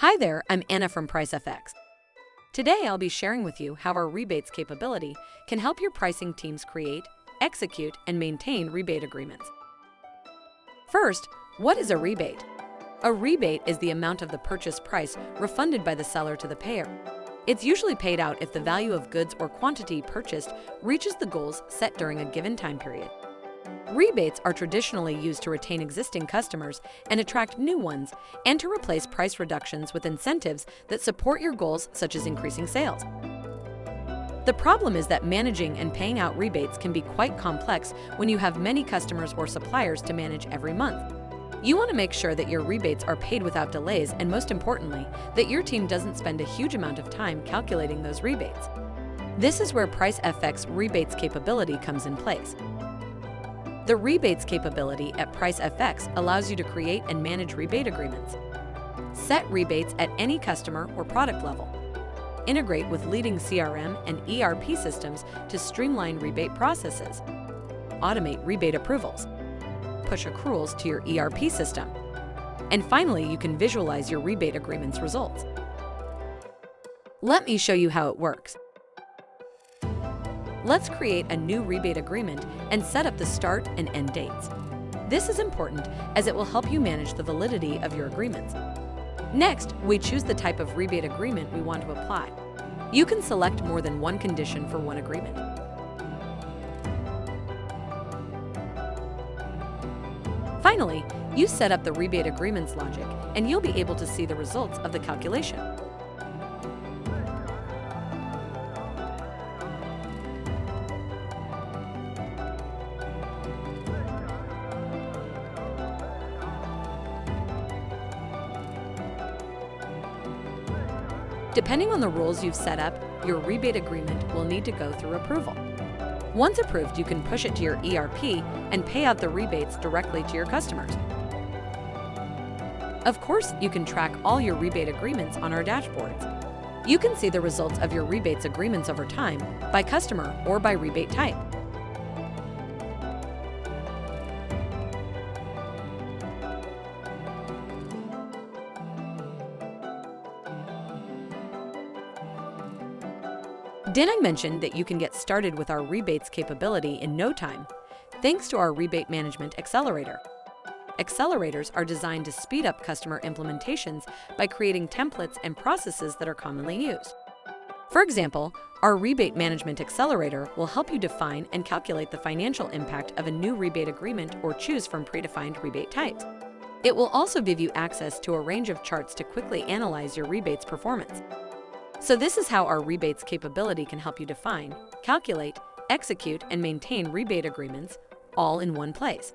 Hi there, I'm Anna from PriceFX. Today I'll be sharing with you how our rebates capability can help your pricing teams create, execute, and maintain rebate agreements. First, what is a rebate? A rebate is the amount of the purchase price refunded by the seller to the payer. It's usually paid out if the value of goods or quantity purchased reaches the goals set during a given time period. Rebates are traditionally used to retain existing customers and attract new ones, and to replace price reductions with incentives that support your goals such as increasing sales. The problem is that managing and paying out rebates can be quite complex when you have many customers or suppliers to manage every month. You want to make sure that your rebates are paid without delays and most importantly, that your team doesn't spend a huge amount of time calculating those rebates. This is where PriceFX rebates capability comes in place. The rebates capability at PriceFX allows you to create and manage rebate agreements. Set rebates at any customer or product level. Integrate with leading CRM and ERP systems to streamline rebate processes. Automate rebate approvals. Push accruals to your ERP system. And finally, you can visualize your rebate agreement's results. Let me show you how it works. Let's create a new rebate agreement and set up the start and end dates. This is important as it will help you manage the validity of your agreements. Next, we choose the type of rebate agreement we want to apply. You can select more than one condition for one agreement. Finally, you set up the rebate agreements logic and you'll be able to see the results of the calculation. Depending on the rules you've set up, your rebate agreement will need to go through approval. Once approved, you can push it to your ERP and pay out the rebates directly to your customers. Of course, you can track all your rebate agreements on our dashboards. You can see the results of your rebates agreements over time by customer or by rebate type. Did I mention that you can get started with our rebates capability in no time, thanks to our Rebate Management Accelerator? Accelerators are designed to speed up customer implementations by creating templates and processes that are commonly used. For example, our Rebate Management Accelerator will help you define and calculate the financial impact of a new rebate agreement or choose from predefined rebate types. It will also give you access to a range of charts to quickly analyze your rebates performance. So this is how our rebates capability can help you define, calculate, execute, and maintain rebate agreements all in one place.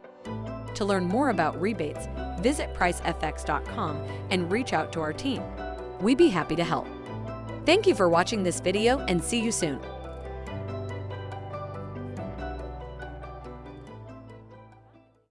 To learn more about rebates, visit pricefx.com and reach out to our team. We'd be happy to help. Thank you for watching this video and see you soon.